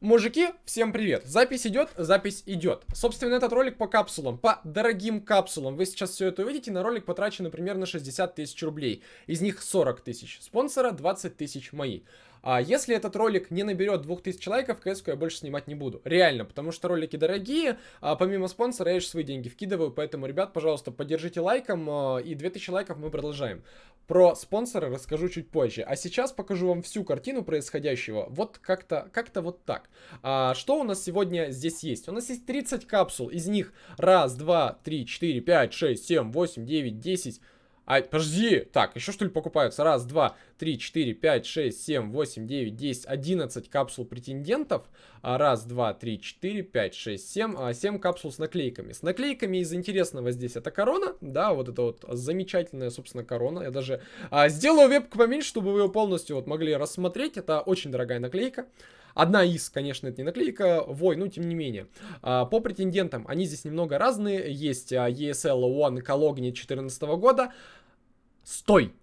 Мужики, всем привет! Запись идет, запись идет. Собственно, этот ролик по капсулам, по дорогим капсулам. Вы сейчас все это увидите, на ролик потрачено примерно 60 тысяч рублей. Из них 40 тысяч спонсора, 20 тысяч мои. А если этот ролик не наберет 2000 лайков, кс я больше снимать не буду. Реально, потому что ролики дорогие, а помимо спонсора я еще свои деньги вкидываю, поэтому, ребят, пожалуйста, поддержите лайком, а, и 2000 лайков мы продолжаем. Про спонсора расскажу чуть позже. А сейчас покажу вам всю картину происходящего. Вот как-то как, -то, вот так. А, что у нас сегодня здесь есть? У нас есть 30 капсул. Из них раз, два, три, четыре, пять, шесть, семь, восемь, девять, десять... А, подожди, так, еще что ли покупаются? Раз, два, три, четыре, пять, шесть, семь, восемь, девять, десять, одиннадцать капсул претендентов. А, раз, два, три, четыре, пять, шесть, семь, а, семь капсул с наклейками. С наклейками из интересного здесь это корона, да, вот это вот замечательная, собственно, корона. Я даже а, сделаю вебку поменьше, чтобы вы ее полностью вот могли рассмотреть. Это очень дорогая наклейка. Одна из, конечно, это не наклейка, вой, ну, тем не менее. А, по претендентам, они здесь немного разные. Есть а, ESL One Cologne 2014 года, Стой!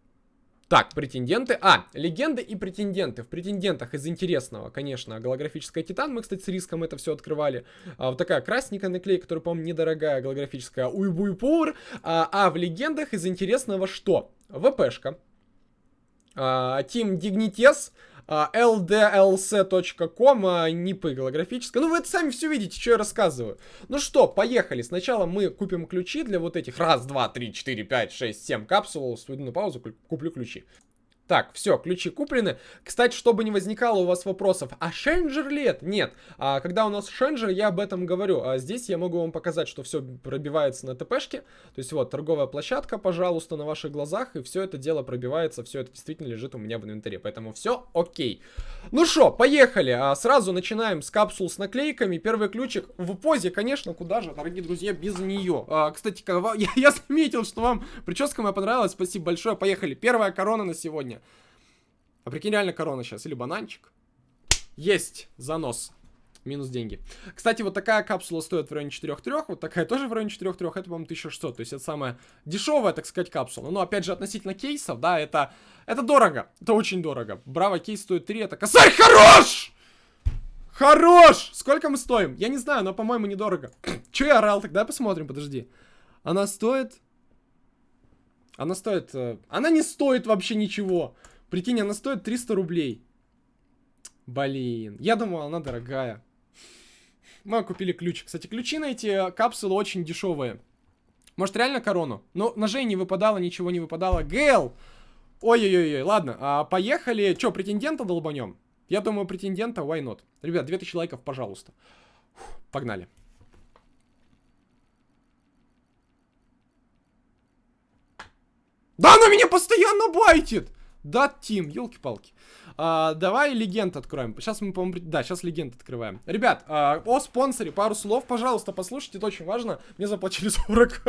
Так, претенденты. А, легенды и претенденты. В претендентах из интересного, конечно, голографическая Титан. Мы, кстати, с риском это все открывали. А, вот такая красненькая наклейка, которая, по-моему, недорогая, голографическая Уйбуйпур. А, а в легендах из интересного что? ВПшка. А, Team Dignites ldlc.com, нипы голографическая. Ну, вы это сами все видите, что я рассказываю. Ну что, поехали. Сначала мы купим ключи для вот этих раз, два, три, четыре, пять, шесть, семь капсул. Сведу на паузу, куплю ключи. Так, все, ключи куплены. Кстати, чтобы не возникало у вас вопросов, а шенджер ли это? Нет. А, когда у нас шенджер, я об этом говорю. А здесь я могу вам показать, что все пробивается на ТПшке. То есть вот, торговая площадка, пожалуйста, на ваших глазах. И все это дело пробивается, все это действительно лежит у меня в инвентаре. Поэтому все окей. Ну что, поехали. А, сразу начинаем с капсул с наклейками. Первый ключик в позе, конечно, куда же, дорогие друзья, без нее. А, кстати, я, заметил, что вам прическа моя понравилась. Спасибо большое. Поехали. Первая корона на сегодня сегодня. А прикинь, реально корона сейчас. Или бананчик. Есть занос. Минус деньги. Кстати, вот такая капсула стоит в районе 4-3, вот такая тоже в районе 4-3, это, по-моему, 1600. То есть это самая дешевая, так сказать, капсула. Но, опять же, относительно кейсов, да, это, это дорого. Это очень дорого. Браво кейс стоит 3, это косарь хорош! Хорош! Сколько мы стоим? Я не знаю, но, по-моему, недорого. Че я орал? Тогда посмотрим, подожди. Она стоит... Она стоит... Э, она не стоит вообще ничего. Прикинь, она стоит 300 рублей. Блин, я думал, она дорогая. Мы купили ключ. Кстати, ключи на эти капсулы очень дешевые. Может, реально корону? Но ножей не выпадало, ничего не выпадало. Гэл! Ой-ой-ой, ладно, а, поехали. Че, претендента долбанем? Я думаю, претендента, why not? Ребят, 2000 лайков, пожалуйста. Фух, погнали. Да она меня постоянно байтит! Да, Тим, елки-палки. А, давай легенд откроем. Сейчас мы, по-моему, да, сейчас легенд открываем. Ребят, а, о спонсоре пару слов, пожалуйста, послушайте, это очень важно. Мне заплатили 40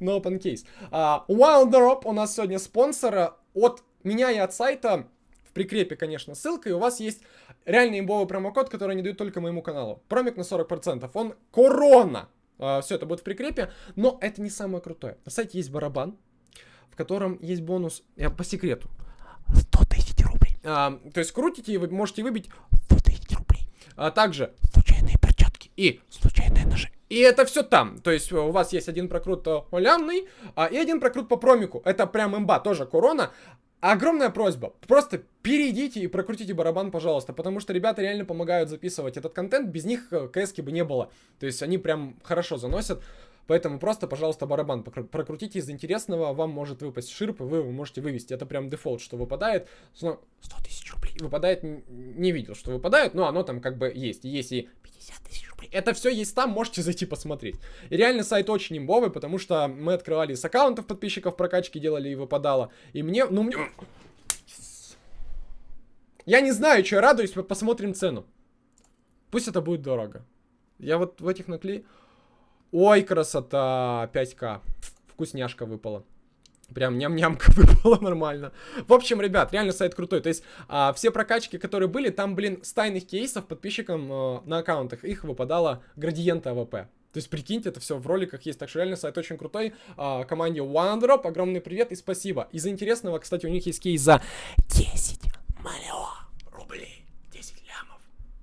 на open case. А, Wild Drop у нас сегодня спонсора от меня и от сайта. В прикрепе, конечно, ссылка, и у вас есть реальный имбовый промокод, который они дают только моему каналу. Промик на 40%. Он корона. А, все это будет в прикрепе, но это не самое крутое. На сайте есть барабан, в котором есть бонус, я по секрету, 100 тысяч рублей. А, то есть крутите и вы можете выбить 100 тысяч рублей. А также случайные перчатки и случайные ножи. И это все там. То есть у вас есть один прокрут олямный а, и один прокрут по промику. Это прям имба, тоже корона. Огромная просьба, просто перейдите и прокрутите барабан, пожалуйста, потому что ребята реально помогают записывать этот контент, без них э, кс бы не было. То есть они прям хорошо заносят. Поэтому просто, пожалуйста, барабан прокрутите из интересного, вам может выпасть ширп, и вы можете вывести. Это прям дефолт, что выпадает. 100 тысяч рублей. Выпадает, не видел, что выпадает, но оно там как бы есть. Есть и 50 тысяч рублей. Это все есть там, можете зайти посмотреть. И реально сайт очень имбовый, потому что мы открывали с аккаунтов подписчиков прокачки, делали и выпадало. И мне, ну мне... Я не знаю, что я радуюсь, посмотрим цену. Пусть это будет дорого. Я вот в этих наклею... Ой, красота, 5к. Вкусняшка выпала. Прям ням-нямка выпала нормально. В общем, ребят, реально сайт крутой. То есть, а, все прокачки, которые были, там, блин, с тайных кейсов подписчикам а, на аккаунтах их выпадало градиента АВП. То есть, прикиньте, это все в роликах есть. Так что реально сайт очень крутой. А, команде OneDrop огромный привет и спасибо. Из интересного, кстати, у них есть кейс за 10 миллионов рублей. 10 лямов.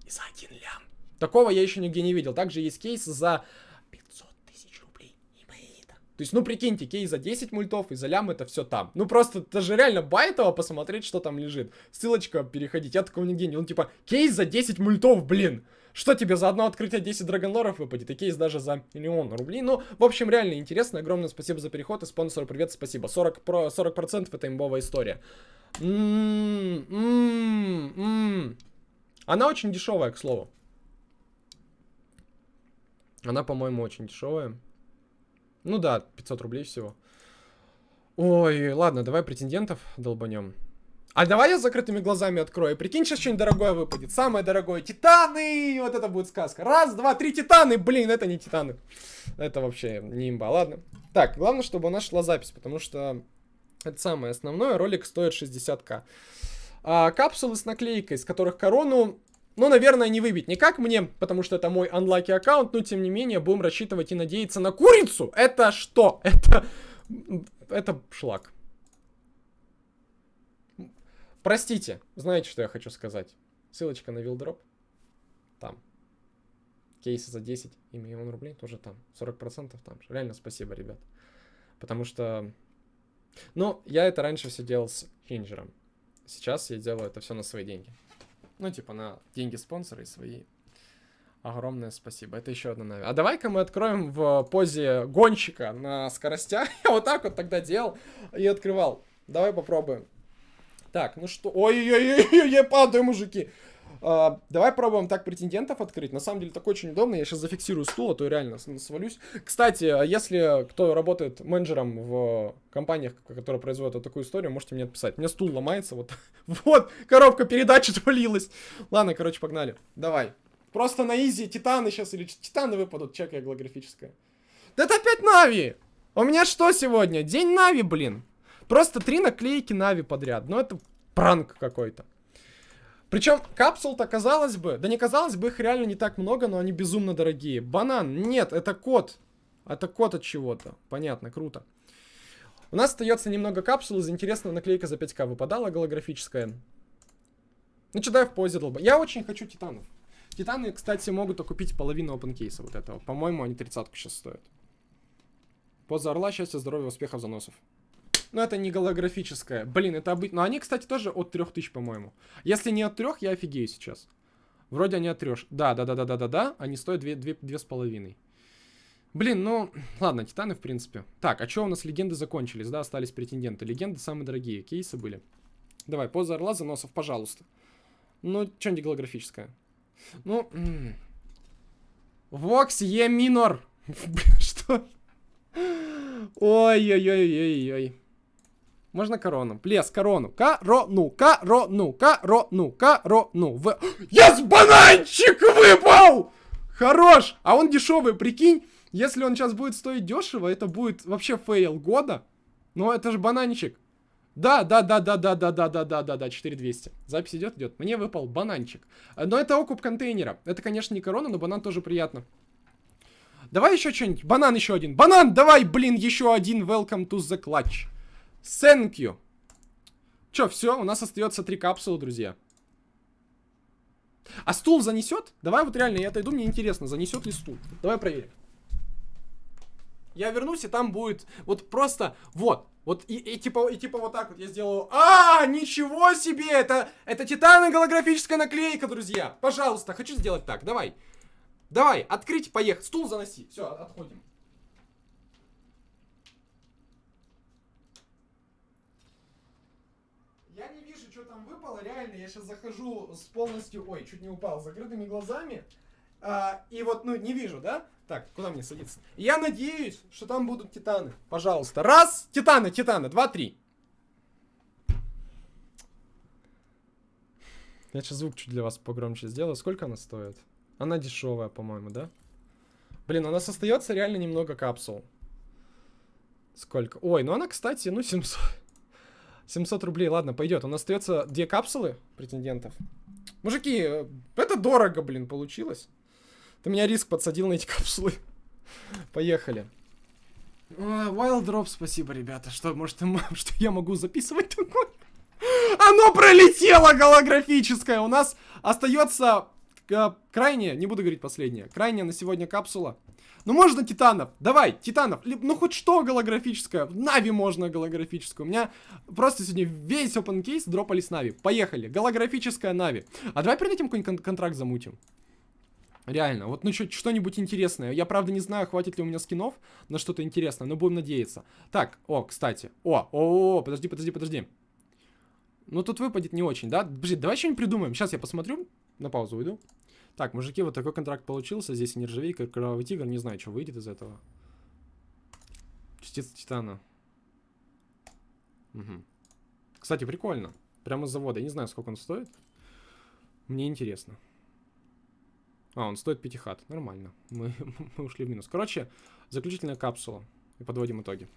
И за 1 лям. Такого я еще нигде не видел. Также есть кейс за 500 тысяч рублей. Имеет. То есть, ну прикиньте, кейс за 10 мультов и за лям это все там. Ну просто даже реально байтово посмотреть, что там лежит. Ссылочка, переходить. Я такого нигде не... Ну типа, кейс за 10 мультов, блин. Что тебе за одно открытие 10 драгонлоров выпадет? И кейс даже за миллион рублей. Ну, в общем, реально интересно. Огромное спасибо за переход. И спонсору привет, спасибо. 40%, про, 40% это имбовая история. М -м -м -м. Она очень дешевая, к слову. Она, по-моему, очень дешевая. Ну да, 500 рублей всего. Ой, ладно, давай претендентов долбанем. А давай я с закрытыми глазами открою. Прикинь, сейчас что-нибудь дорогое выпадет. Самое дорогое. Титаны! Вот это будет сказка. Раз, два, три титаны. Блин, это не титаны. Это вообще не имба. Ладно. Так, главное, чтобы у нас шла запись, потому что это самое основное. Ролик стоит 60к. А, капсулы с наклейкой, из которых корону, ну, наверное, не выбить никак мне, потому что это мой unlucky аккаунт, но, тем не менее, будем рассчитывать и надеяться на курицу. Это что? Это... Это шлак. Простите, знаете, что я хочу сказать? Ссылочка на вилдроп. Там. Кейсы за 10 и миллион рублей тоже там. 40% там. Реально спасибо, ребят. Потому что... Ну, я это раньше все делал с хинджером. Сейчас я делаю это все на свои деньги. Ну, типа на деньги спонсора и свои. Огромное спасибо. Это еще одна нави. А давай-ка мы откроем в позе гонщика на скоростях. Я вот так вот тогда делал и открывал. Давай попробуем. Так, ну что... Ой-ой-ой, падаю, мужики. Uh, давай пробуем так претендентов открыть. На самом деле, так очень удобно. Я сейчас зафиксирую стул, а то реально свалюсь. Кстати, а если кто работает менеджером в компаниях, которые производят вот такую историю, можете мне отписать. У меня стул ломается, вот. вот, коробка передач отвалилась. Ладно, короче, погнали. Давай. Просто на изи титаны сейчас или титаны выпадут, чекай голографическое. Да это опять Нави! У меня что сегодня? День Нави, блин. Просто три наклейки Нави подряд. Ну, это пранк какой-то. Причем капсул-то, казалось бы, да не казалось бы, их реально не так много, но они безумно дорогие. Банан, нет, это код. Это код от чего-то. Понятно, круто. У нас остается немного капсул из интересного наклейка за 5к выпадала голографическая. Ну что, дай в позе долба. Я очень хочу титанов. Титаны, кстати, могут окупить половину опенкейса вот этого. По-моему, они тридцатку сейчас стоят. Поза орла, счастья, здоровья, успехов, заносов. Но это не голографическое. Блин, это обычно. Но они, кстати, тоже от 3000, по-моему. Если не от 3, я офигею сейчас. Вроде они от 3. Да, да, да, да, да, да, да. Они стоят 2, 2, 2,5. Блин, ну, ладно, титаны, в принципе. Так, а что у нас легенды закончились, да, остались претенденты. Легенды самые дорогие, кейсы были. Давай, поза орла, заносов, пожалуйста. Ну, что-нибудь голографическое. Ну, Vox Eminor. Что? Ой-ой-ой-ой-ой. Можно корону. Please, корону. Корону, корону, корону, корону. В... Yes, бананчик выпал! Хорош! А он дешевый, прикинь. Если он сейчас будет стоить дешево, это будет вообще фейл года. Но это же бананчик. Да, да, да, да, да, да, да, да, да, да, да, 4200. Запись идет, идет. Мне выпал бананчик. Но это окуп контейнера. Это, конечно, не корона, но банан тоже приятно. Давай еще что-нибудь. Банан еще один. Банан, давай, блин, еще один. Welcome to the clutch. Thank you. Че, все, у нас остается три капсулы, друзья. А стул занесет? Давай вот реально, я отойду, мне интересно, занесет ли стул. Давай проверим. Я вернусь, и там будет вот просто, вот, вот, и, и, типа, и типа вот так вот я сделаю. А, ничего себе, это, это титановая голографическая наклейка, друзья. Пожалуйста, хочу сделать так, давай. Давай, открыть, поехать, стул заноси. Все, отходим. Реально, я сейчас захожу с полностью, ой, чуть не упал, с закрытыми глазами, а, и вот, ну, не вижу, да? Так, куда мне садиться? Я надеюсь, что там будут титаны. Пожалуйста. Раз, титаны, титаны, два, три. Я сейчас звук чуть для вас погромче сделаю. Сколько она стоит? Она дешевая, по-моему, да? Блин, у нас остается реально немного капсул. Сколько? Ой, ну она, кстати, ну 700. 700 рублей, ладно, пойдет. У нас остается две капсулы претендентов. Мужики, это дорого, блин, получилось. Ты меня риск подсадил на эти капсулы. Поехали. Wild Drop, спасибо, ребята. Что, может, что я могу записывать такое? Оно пролетело голографическое. У нас остается к- крайняя, не буду говорить последняя, крайняя на сегодня капсула. Ну можно титанов, давай, титанов, ну хоть что голографическое, Нави можно голографическую. У меня просто сегодня весь open case дропались Нави. Поехали, голографическая Нави. А давай перед этим какой-нибудь кон- контракт замутим. Реально, вот ну что-нибудь интересное. Я правда не знаю, хватит ли у меня скинов на что-то интересное, но будем надеяться. Так, о, кстати. О, о, о, подожди, подожди, подожди. Ну тут выпадет не очень, да? Подожди, давай что-нибудь придумаем. Сейчас я посмотрю, на паузу уйду. Так, мужики, вот такой контракт получился. Здесь нержавейка, кровавый тигр. Не знаю, что выйдет из этого. Частица титана. Мгм. Кстати, прикольно. Прямо с завода. Я не знаю, сколько он стоит. Мне интересно. А, он стоит 5 хат. Нормально. Мы, мы ушли в минус. Короче, заключительная капсула. И подводим итоги.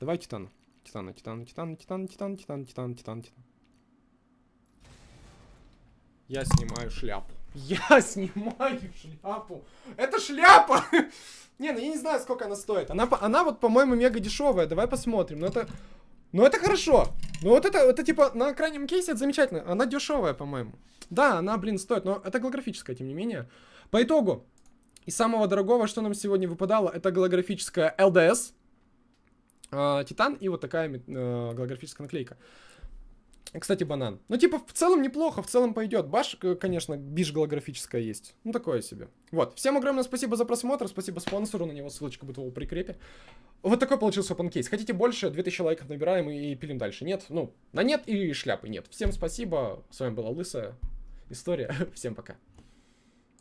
Давай титан. Титана, титан, титан, титан, титан, титан, титан, титан, титан. Я снимаю шляпу. Я снимаю шляпу. Это шляпа! Не, ну я не знаю, сколько она стоит. Она, она вот, по-моему, мега дешевая. Давай посмотрим. Ну это... Ну это хорошо. Ну вот это, это типа на крайнем кейсе это замечательно. Она дешевая, по-моему. Да, она, блин, стоит, но это голографическая, тем не менее. По итогу, из самого дорогого, что нам сегодня выпадало, это голографическая LDS. э, Титан и вот такая э, голографическая наклейка. Кстати, банан. Ну, типа, в целом неплохо, в целом пойдет. Баш, конечно, биш голографическая есть. Ну, такое себе. Вот. Всем огромное спасибо за просмотр. Спасибо спонсору. На него ссылочка будет в прикрепе. Вот такой получился case. Хотите больше? 2000 лайков набираем и пилим дальше. Нет? Ну, на нет и шляпы нет. Всем спасибо. С вами была Лысая История. Всем пока.